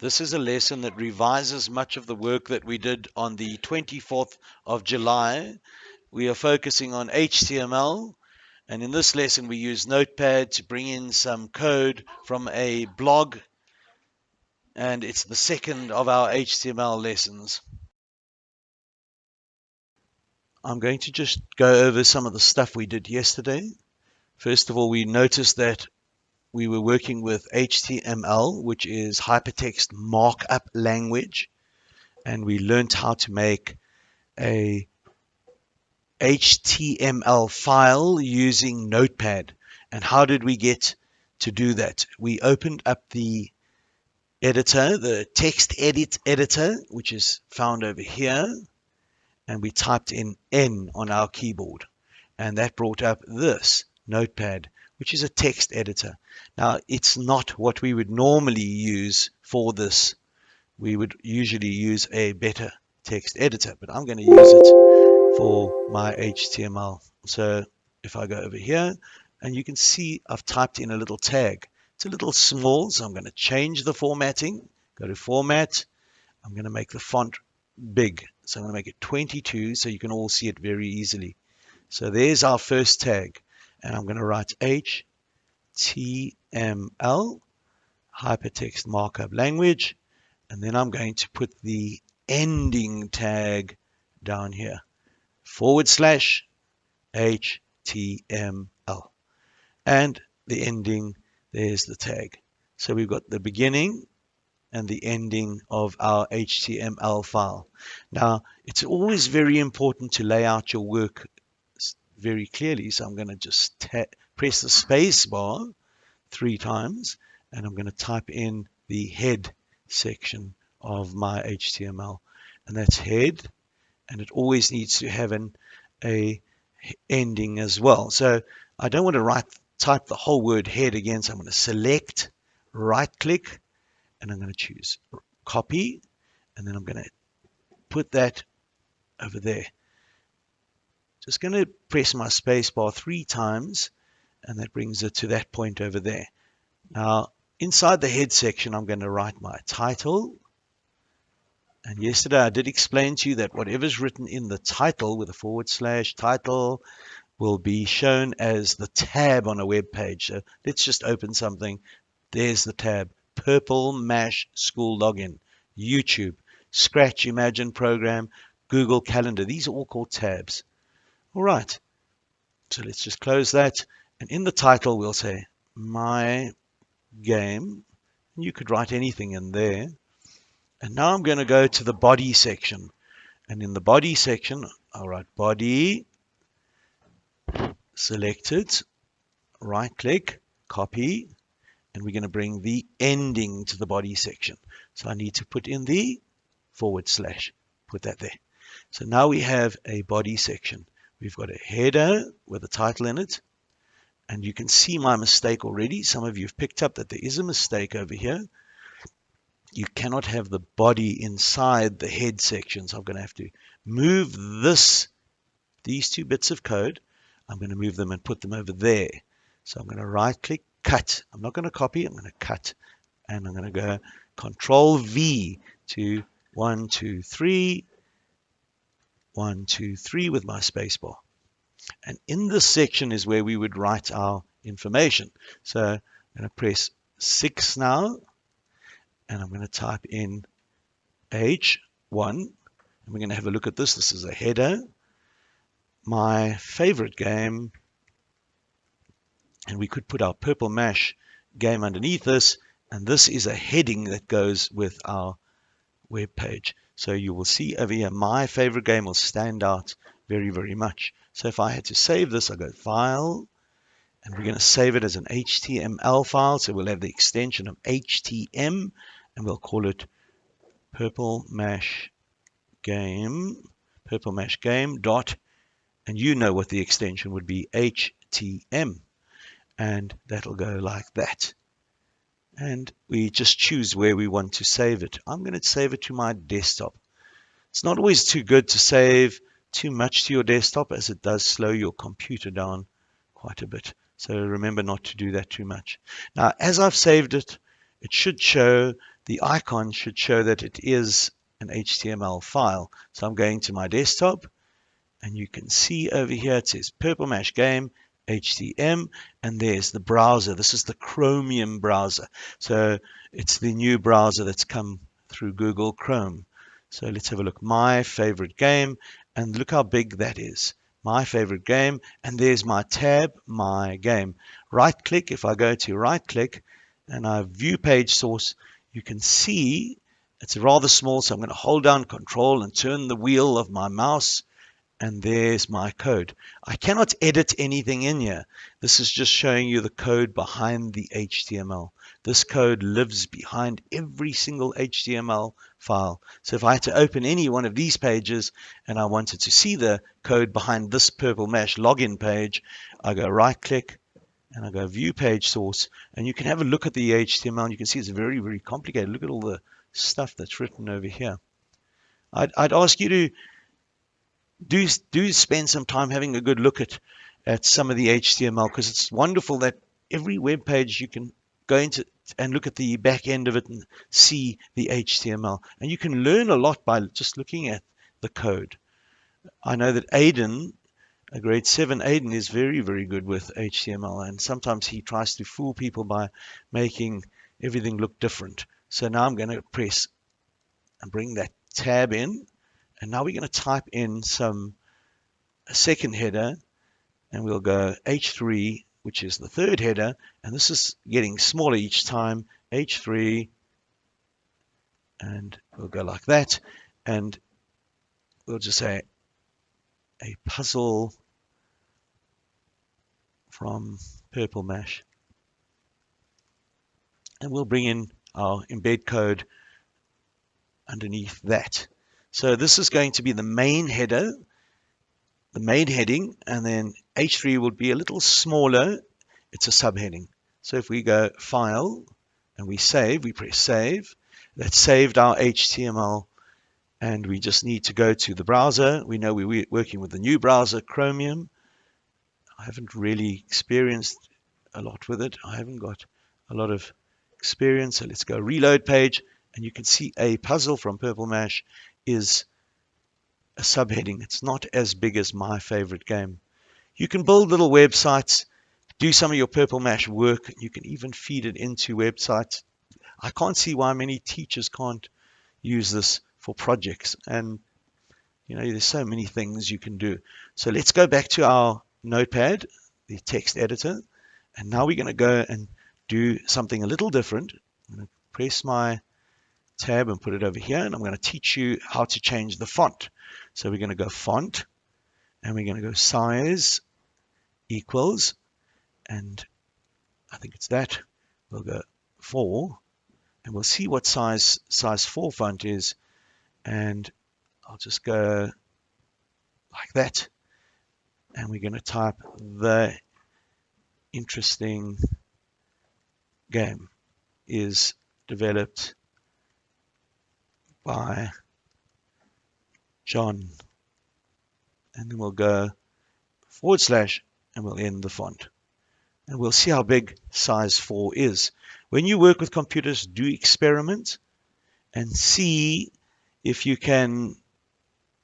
This is a lesson that revises much of the work that we did on the 24th of July. We are focusing on HTML, and in this lesson we use Notepad to bring in some code from a blog, and it's the second of our HTML lessons. I'm going to just go over some of the stuff we did yesterday. First of all, we noticed that we were working with HTML, which is hypertext markup language, and we learned how to make a HTML file using Notepad. And how did we get to do that? We opened up the editor, the text edit editor, which is found over here, and we typed in N on our keyboard. And that brought up this, Notepad which is a text editor. Now, it's not what we would normally use for this. We would usually use a better text editor, but I'm going to use it for my HTML. So if I go over here, and you can see I've typed in a little tag. It's a little small, so I'm going to change the formatting. Go to Format. I'm going to make the font big. So I'm going to make it 22 so you can all see it very easily. So there's our first tag and I'm going to write HTML, hypertext markup language, and then I'm going to put the ending tag down here, forward slash HTML. And the ending, there's the tag. So we've got the beginning and the ending of our HTML file. Now, it's always very important to lay out your work very clearly. So I'm going to just press the space bar three times and I'm going to type in the head section of my HTML and that's head and it always needs to have an a ending as well. So I don't want to write type the whole word head again. So I'm going to select, right click, and I'm going to choose copy, and then I'm going to put that over there. Just going to press my spacebar three times and that brings it to that point over there. Now, inside the head section, I'm going to write my title. And yesterday I did explain to you that whatever's written in the title with a forward slash title will be shown as the tab on a web page. So let's just open something. There's the tab. Purple Mash School Login. YouTube. Scratch Imagine Program. Google Calendar. These are all called tabs. All right. So let's just close that. And in the title, we'll say my game. You could write anything in there. And now I'm going to go to the body section. And in the body section, I'll write body, select it, right click, copy, and we're going to bring the ending to the body section. So I need to put in the forward slash, put that there. So now we have a body section. We've got a header with a title in it. And you can see my mistake already. Some of you have picked up that there is a mistake over here. You cannot have the body inside the head section. So I'm going to have to move this, these two bits of code. I'm going to move them and put them over there. So I'm going to right click, cut. I'm not going to copy, I'm going to cut. And I'm going to go control V to one, two, three, one, two, three with my spacebar. And in this section is where we would write our information. So I'm going to press 6 now, and I'm going to type in H1, and we're going to have a look at this. This is a header. My favorite game, and we could put our Purple Mash game underneath this, and this is a heading that goes with our web page. So you will see over here, my favorite game will stand out very, very much. So if I had to save this, I go File, and we're going to save it as an HTML file. So we'll have the extension of HTM, and we'll call it Purple Mash Game, Purple Mash Game dot, and you know what the extension would be, HTM, and that'll go like that and we just choose where we want to save it. I'm going to save it to my desktop. It's not always too good to save too much to your desktop as it does slow your computer down quite a bit. So remember not to do that too much. Now, as I've saved it, it should show the icon should show that it is an HTML file. So I'm going to my desktop and you can see over here it says Purple Mash Game HTM and there's the browser. This is the Chromium browser. So it's the new browser that's come through Google Chrome. So let's have a look. My favorite game and look how big that is. My favorite game and there's my tab, my game. Right click, if I go to right click and I view page source, you can see it's rather small. So I'm going to hold down control and turn the wheel of my mouse and there's my code. I cannot edit anything in here. This is just showing you the code behind the HTML. This code lives behind every single HTML file. So if I had to open any one of these pages and I wanted to see the code behind this Purple Mash login page, I go right click and I go view page source and you can have a look at the HTML and you can see it's very, very complicated. Look at all the stuff that's written over here. I'd, I'd ask you to do do spend some time having a good look at at some of the HTML because it's wonderful that every web page you can go into and look at the back end of it and see the HTML and you can learn a lot by just looking at the code. I know that Aiden, a grade 7 Aiden is very very good with HTML and sometimes he tries to fool people by making everything look different. So now I'm going to press and bring that tab in and now we're going to type in some a second header and we'll go H3, which is the third header. And this is getting smaller each time, H3, and we'll go like that. And we'll just say a puzzle from Purple Mash. And we'll bring in our embed code underneath that. So this is going to be the main header, the main heading, and then H3 will be a little smaller. It's a subheading. So if we go File and we save, we press Save, that saved our HTML and we just need to go to the browser. We know we're working with the new browser, Chromium. I haven't really experienced a lot with it. I haven't got a lot of experience. So let's go reload page and you can see a puzzle from Purple Mash is a subheading. It's not as big as my favorite game. You can build little websites, do some of your Purple Mash work. You can even feed it into websites. I can't see why many teachers can't use this for projects. And, you know, there's so many things you can do. So let's go back to our notepad, the text editor. And now we're going to go and do something a little different. I'm going to press my tab and put it over here. And I'm going to teach you how to change the font. So we're going to go font and we're going to go size equals and I think it's that. We'll go 4 and we'll see what size size 4 font is and I'll just go like that and we're going to type the interesting game is developed by John. And then we'll go forward slash and we'll end the font. And we'll see how big size 4 is. When you work with computers, do experiment and see if you can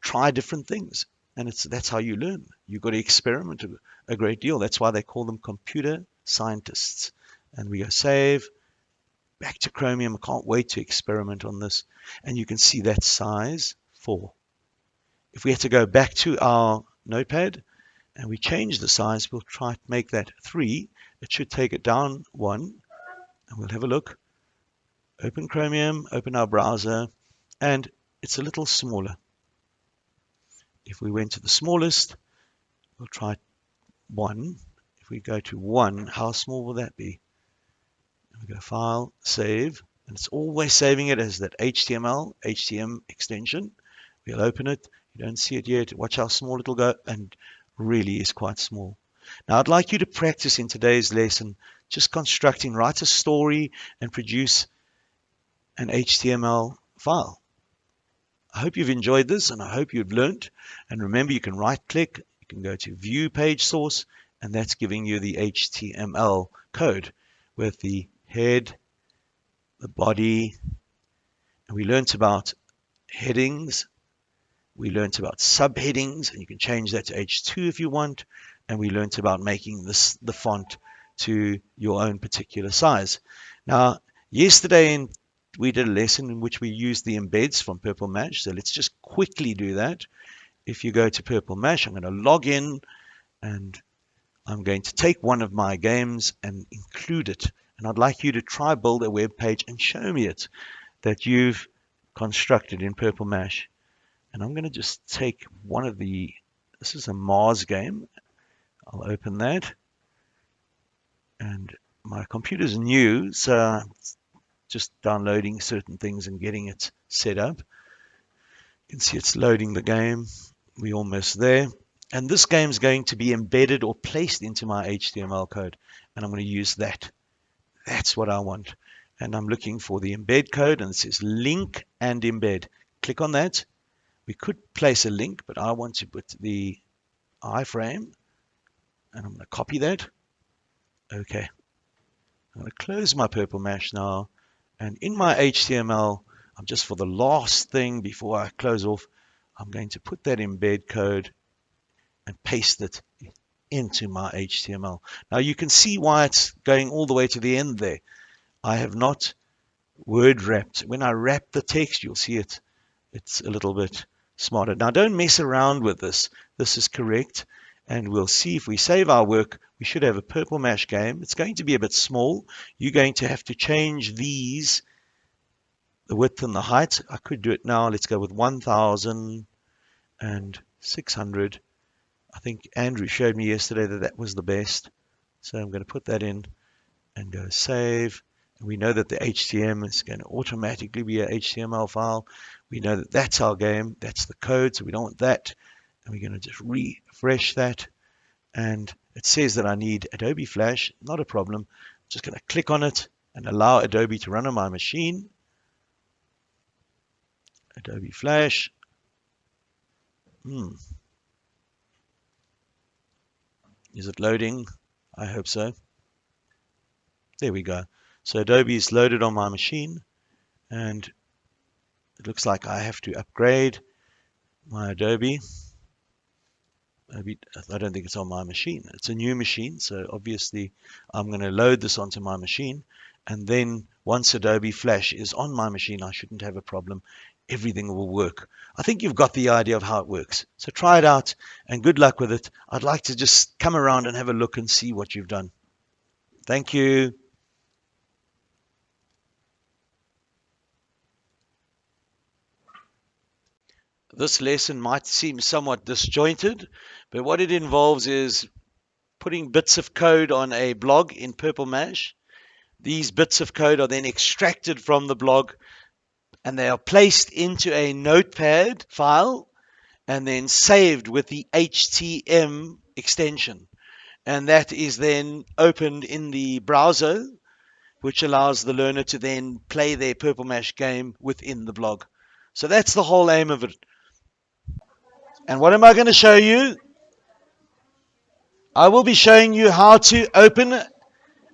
try different things. And it's that's how you learn. You've got to experiment a great deal. That's why they call them computer scientists. And we go save, back to Chromium. I can't wait to experiment on this. And you can see that size 4. If we had to go back to our notepad and we change the size, we'll try to make that 3. It should take it down 1. And we'll have a look. Open Chromium, open our browser, and it's a little smaller. If we went to the smallest, we'll try 1. If we go to 1, how small will that be? We go File, Save, and it's always saving it as that HTML, HTM extension. We'll open it. You don't see it yet. Watch how small it'll go, and really is quite small. Now, I'd like you to practice in today's lesson just constructing, write a story and produce an HTML file. I hope you've enjoyed this and I hope you've learned. And remember, you can right click, you can go to view page source, and that's giving you the HTML code with the head, the body, And we learnt about headings. We learnt about subheadings, and you can change that to H2 if you want. And we learnt about making this the font to your own particular size. Now, yesterday in, we did a lesson in which we used the embeds from Purple Mash. So let's just quickly do that. If you go to Purple Mash, I'm going to log in and I'm going to take one of my games and include it. And I'd like you to try build a web page and show me it that you've constructed in Purple Mash. And I'm going to just take one of the, this is a Mars game. I'll open that. And my computer's new, so just downloading certain things and getting it set up. You can see it's loading the game. We're almost there. And this game is going to be embedded or placed into my HTML code. And I'm going to use that. That's what I want. And I'm looking for the embed code and it says link and embed. Click on that. We could place a link, but I want to put the iframe and I'm going to copy that. Okay. I'm going to close my purple mash now. And in my HTML, I'm just for the last thing before I close off, I'm going to put that embed code and paste it into my HTML. Now you can see why it's going all the way to the end there. I have not word wrapped. When I wrap the text, you'll see it. It's a little bit smarter. Now don't mess around with this. This is correct. And we'll see if we save our work, we should have a purple mash game. It's going to be a bit small. You're going to have to change these, the width and the height. I could do it now. Let's go with 1,600 I think Andrew showed me yesterday that that was the best. So I'm going to put that in and go save. And we know that the HTML is going to automatically be a HTML file. We know that that's our game. That's the code. So we don't want that. And we're going to just refresh that. And it says that I need Adobe Flash. Not a problem. I'm just going to click on it and allow Adobe to run on my machine. Adobe Flash. Hmm. Is it loading? I hope so. There we go. So Adobe is loaded on my machine and it looks like I have to upgrade my Adobe. I don't think it's on my machine. It's a new machine, so obviously I'm going to load this onto my machine. And then once Adobe Flash is on my machine, I shouldn't have a problem everything will work. I think you've got the idea of how it works. So try it out and good luck with it. I'd like to just come around and have a look and see what you've done. Thank you. This lesson might seem somewhat disjointed, but what it involves is putting bits of code on a blog in Purple Mash. These bits of code are then extracted from the blog and they are placed into a notepad file and then saved with the HTM extension. And that is then opened in the browser, which allows the learner to then play their Purple Mash game within the blog. So that's the whole aim of it. And what am I going to show you? I will be showing you how to open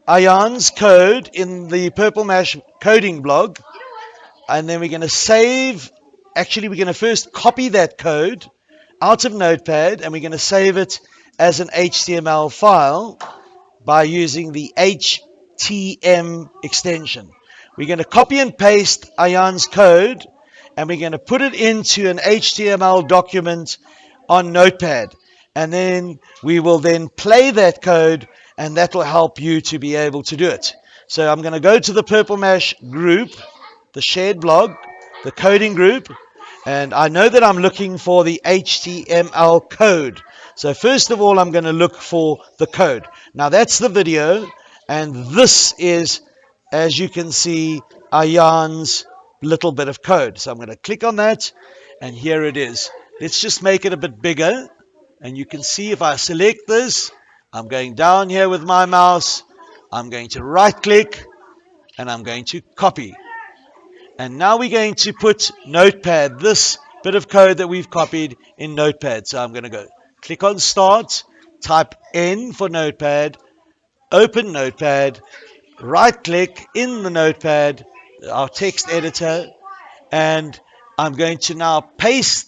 Ayan's code in the Purple Mash coding blog and then we're going to save. Actually, we're going to first copy that code out of Notepad and we're going to save it as an HTML file by using the HTM extension. We're going to copy and paste Ayan's code and we're going to put it into an HTML document on Notepad. And then we will then play that code and that will help you to be able to do it. So I'm going to go to the Purple Mash group the shared blog, the coding group, and I know that I'm looking for the HTML code. So first of all, I'm going to look for the code. Now that's the video, and this is, as you can see, Ayan's little bit of code. So I'm going to click on that, and here it is. Let's just make it a bit bigger, and you can see if I select this, I'm going down here with my mouse, I'm going to right click, and I'm going to copy. And now we're going to put Notepad, this bit of code that we've copied in Notepad. So I'm going to go click on Start, type N for Notepad, open Notepad, right click in the Notepad, our text editor, And I'm going to now paste,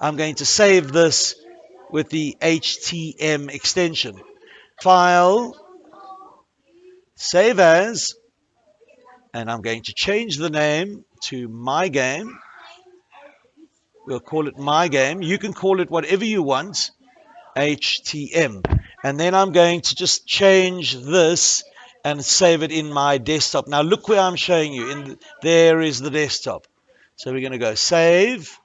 I'm going to save this with the HTM extension. File, save as, and I'm going to change the name to my game. We'll call it my game. You can call it whatever you want, HTM. And then I'm going to just change this and save it in my desktop. Now look where I'm showing you. In the, there is the desktop. So we're going to go save.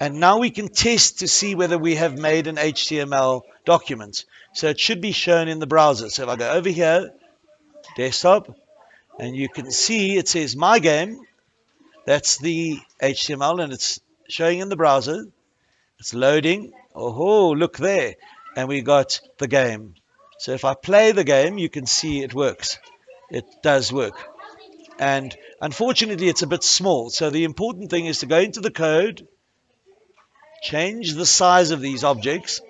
And now we can test to see whether we have made an HTML document. So it should be shown in the browser. So if I go over here, desktop, and you can see it says my game. That's the HTML and it's showing in the browser. It's loading. Oh, look there. And we got the game. So if I play the game, you can see it works. It does work. And unfortunately, it's a bit small. So the important thing is to go into the code, change the size of these objects.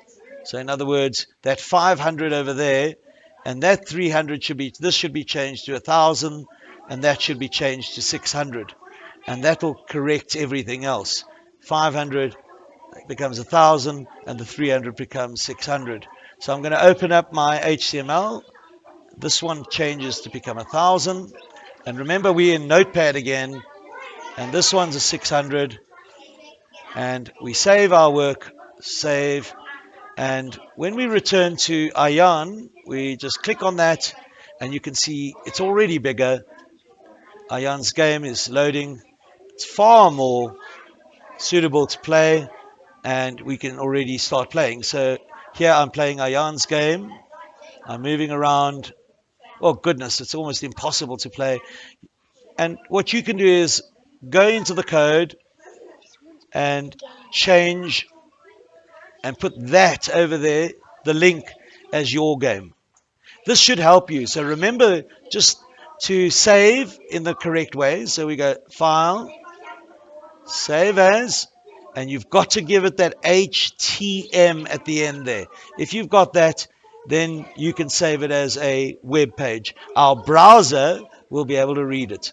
So in other words, that 500 over there and that 300 should be, this should be changed to 1,000 and that should be changed to 600. And that will correct everything else. 500 becomes 1,000 and the 300 becomes 600. So I'm going to open up my HTML. This one changes to become 1,000. And remember, we're in Notepad again. And this one's a 600. And we save our work, save. And when we return to Ayan, we just click on that and you can see it's already bigger. Ayan's game is loading. It's far more suitable to play and we can already start playing. So here I'm playing Ayan's game. I'm moving around. Oh goodness, it's almost impossible to play. And what you can do is go into the code and change and put that over there, the link as your game. This should help you. So remember just to save in the correct way. So we go File, Save As, and you've got to give it that HTM at the end there. If you've got that, then you can save it as a web page. Our browser will be able to read it.